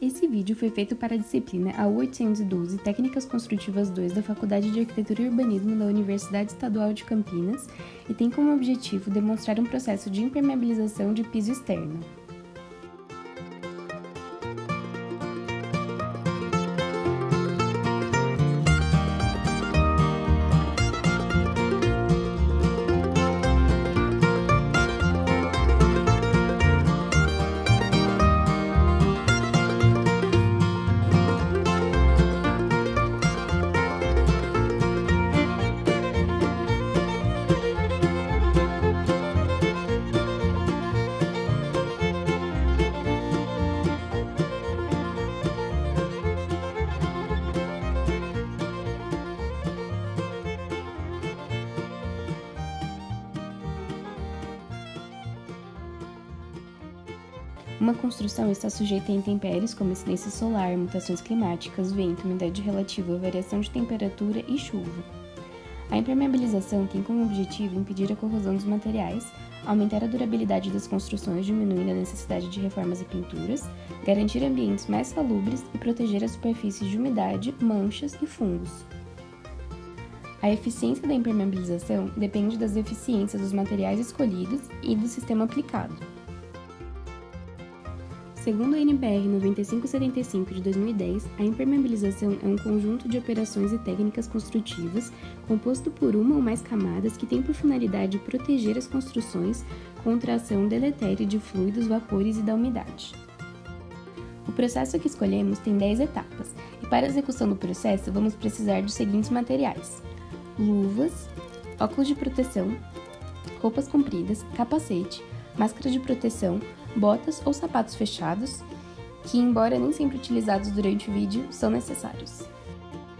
Esse vídeo foi feito para a disciplina A812 Técnicas Construtivas 2 da Faculdade de Arquitetura e Urbanismo da Universidade Estadual de Campinas e tem como objetivo demonstrar um processo de impermeabilização de piso externo. Uma construção está sujeita a intempéries como incidência solar, mutações climáticas, vento, umidade relativa, variação de temperatura e chuva. A impermeabilização tem como objetivo impedir a corrosão dos materiais, aumentar a durabilidade das construções, diminuindo a necessidade de reformas e pinturas, garantir ambientes mais salubres e proteger as superfícies de umidade, manchas e fungos. A eficiência da impermeabilização depende das eficiências dos materiais escolhidos e do sistema aplicado. Segundo a NBR 9575 de 2010, a impermeabilização é um conjunto de operações e técnicas construtivas composto por uma ou mais camadas que tem por finalidade proteger as construções contra a ação deletéria de fluidos, vapores e da umidade. O processo que escolhemos tem 10 etapas, e para a execução do processo vamos precisar dos seguintes materiais: luvas, óculos de proteção, roupas compridas, capacete, máscara de proteção, botas ou sapatos fechados, que, embora nem sempre utilizados durante o vídeo, são necessários.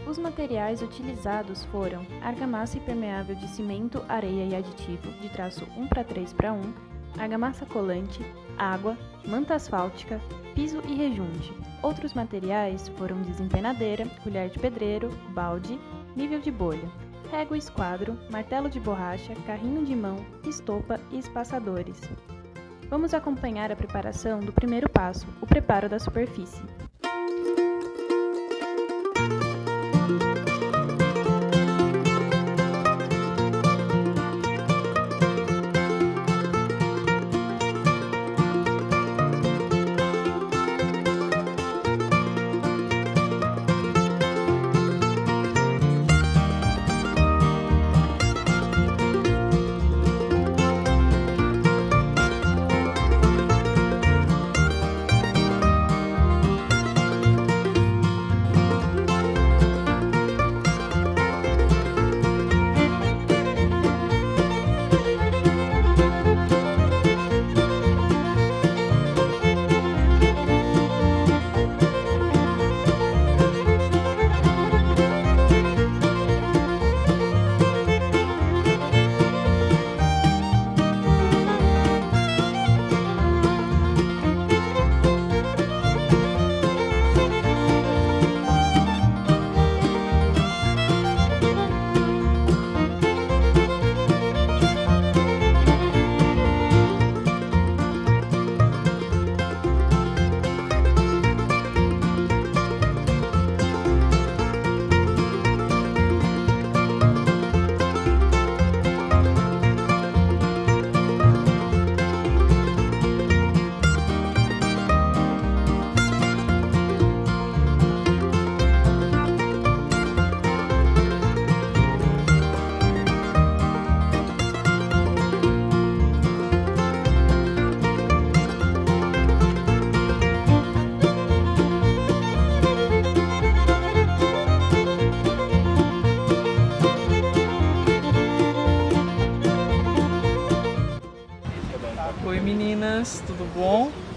Os materiais utilizados foram argamassa impermeável de cimento, areia e aditivo, de traço 1 para 3 para 1, argamassa colante, água, manta asfáltica, piso e rejunte. Outros materiais foram desempenadeira, colher de pedreiro, balde, nível de bolha, régua esquadro, martelo de borracha, carrinho de mão, estopa e espaçadores. Vamos acompanhar a preparação do primeiro passo, o preparo da superfície.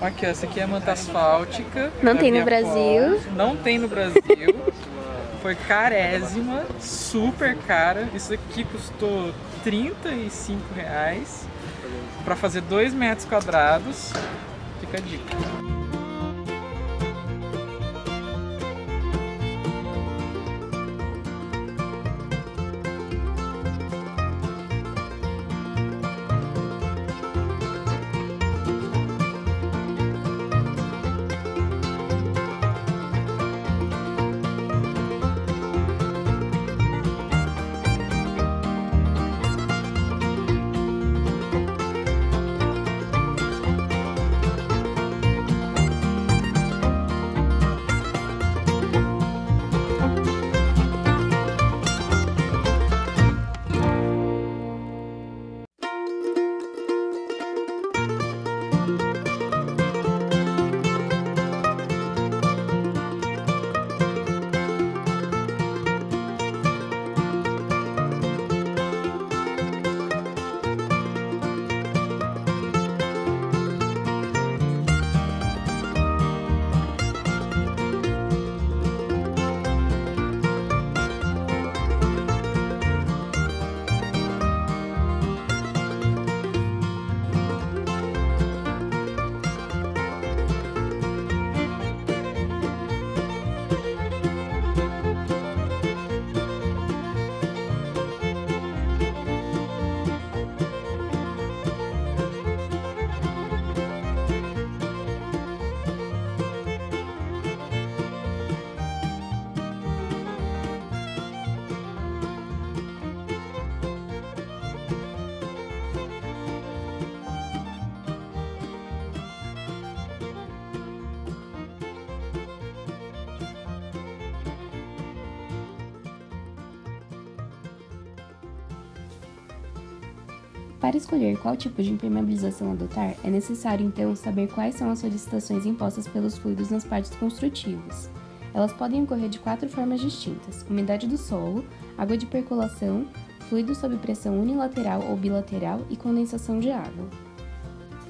Aqui, essa aqui é a manta asfáltica. Não tem no Brasil. Não tem no Brasil. Foi carésima, super cara. Isso aqui custou 35 reais para fazer 2 metros quadrados. Fica a dica. Para escolher qual tipo de impermeabilização adotar, é necessário então saber quais são as solicitações impostas pelos fluidos nas partes construtivas. Elas podem ocorrer de quatro formas distintas: umidade do solo, água de percolação, fluido sob pressão unilateral ou bilateral e condensação de água.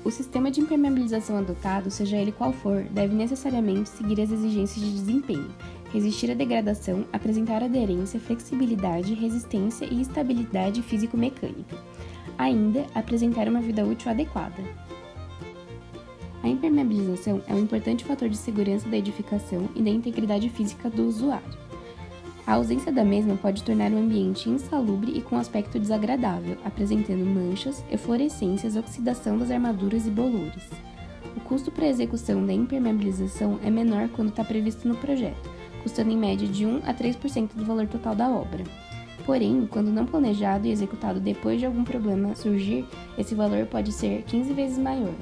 O sistema de impermeabilização adotado, seja ele qual for, deve necessariamente seguir as exigências de desempenho, resistir à degradação, apresentar aderência, flexibilidade, resistência e estabilidade físico-mecânica. Ainda, apresentar uma vida útil adequada. A impermeabilização é um importante fator de segurança da edificação e da integridade física do usuário. A ausência da mesma pode tornar o ambiente insalubre e com aspecto desagradável, apresentando manchas, eflorescências, oxidação das armaduras e bolores. O custo para a execução da impermeabilização é menor quando está previsto no projeto, custando em média de 1 a 3% do valor total da obra. Porém, quando não planejado e executado depois de algum problema surgir, esse valor pode ser 15 vezes maior.